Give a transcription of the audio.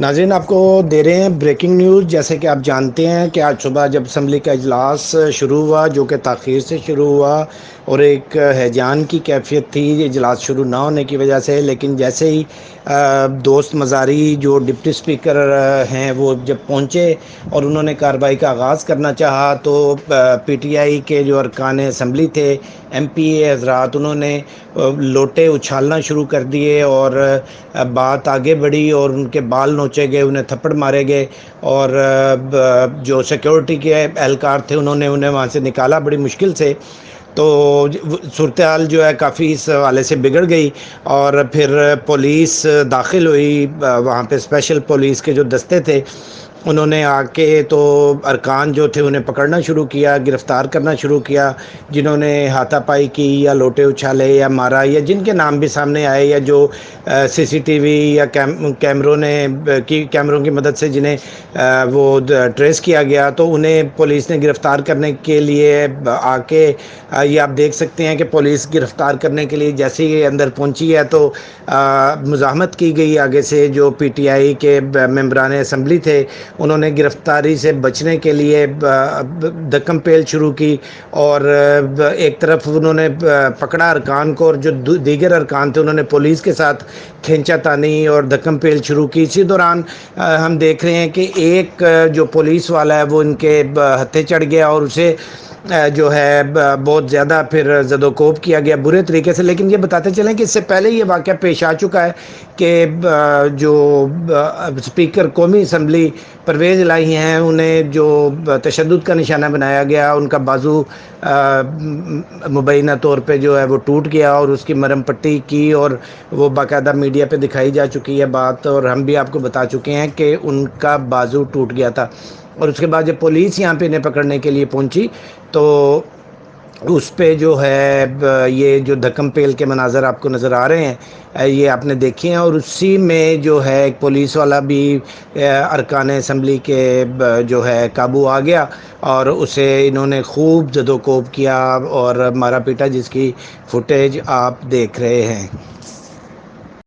ناظرین، آپ کو دے رہے ہیں بریکنگ نیوز جیسے کہ آپ جانتے ہیں کہ آج صبح جب اسمبلی کا اجلاس شروع ہوا، جو کہ تاخیر سے شروع ہوا، اور ایک ہیجان کی کیفیت تھی، اجلاس شروع نہ ہونے کی وجہ سے، لیکن جیسے ہی دوست مزاری جو ڈپٹی اسپیکر ہیں، وہ جب پہنچے اور انہوں نے کارروائی کا آغاز کرنا چاہا تو پی ٹی آئی کے جو ارکان اسمبلی تھے، ایم پی اے، حضرات، انہوں نے لوٹے، اچھالنا شروع کر دیے اور بات آگے بڑھی اور ان کے بال نوچے گئے، انہیں تھپڑ مارے گئے اور جو سیکورٹی کے اہلکار تھے، انہوں نے انہیں وہاں سے نکالا بڑی مشکل سے۔ تو صورتحال جو ہے کافی اس حوالے سے بگڑ گئی اور پھر پولیس داخل ہوئی، وہاں پہ اسپیشل پولیس کے جو دستے تھے انہوں نے آ کے تو ارکان جو تھے انہیں پکڑنا شروع کیا، گرفتار کرنا شروع کیا، جنہوں نے ہاتھا پائی کی یا لوٹے اچھالے یا مارا یا جن کے نام بھی سامنے آئے یا جو سی سی ٹی وی یا کیمروں نے، کی، کیمروں کی مدد سے جنہیں وہ ٹریس کیا گیا تو انہیں پولیس نے گرفتار کرنے کے لیے آ کے یہ آپ دیکھ سکتے ہیں کہ پولیس گرفتار کرنے کے لیے جیسے ہی اندر پہنچی ہے تو مزاحمت کی گئی آگے سے جو پی ٹی آئی کے ممبران اسمبلی تھے انہوں نے گرفتاری سے بچنے کے لیے دکم پیل شروع کی اور ایک طرف انہوں نے پکڑا ارکان کو اور جو دیگر ارکان تھے انہوں نے پولیس کے ساتھ کھینچا تانی اور دھکم پیل شروع کی۔ اسی دوران ہم دیکھ رہے ہیں کہ ایک جو پولیس والا ہے وہ ان کے ہتھے چڑھ گیا اور اسے جو ہے بہت زیادہ پھر زد وکوب کیا گیا برے طریقے سے، لیکن یہ بتاتے چلیں کہ اس سے پہلے یہ واقعہ پیش آ چکا ہے کہ جو اسپیکر قومی اسمبلی پرویز الہی ہیں، انہیں جو تشدد کا نشانہ بنایا گیا، ان کا بازو مبینہ طور پہ جو ہے وہ ٹوٹ گیا اور اس کی مرم پٹی کی اور وہ باقاعدہ میڈیا پہ دکھائی جا چکی ہے بات اور ہم بھی آپ کو بتا چکے ہیں کہ ان کا بازو ٹوٹ گیا تھا۔ اور اس کے بعد جب پولیس یہاں پہ انہیں پکڑنے کے لیے پہنچی، تو اس پہ جو ہے، یہ جو دھکم پیل کے مناظر آپ کو نظر آ رہے ہیں، یہ آپ نے دیکھے ہیں، اور اسی میں جو ہے، ایک پولیس والا بھی ارکان اسمبلی کے جو ہے، قابو آ گیا، اور اسے انہوں نے خوب زد وکوب کیا اور مارا پیٹا، جس کی فوٹیج آپ دیکھ رہے ہیں۔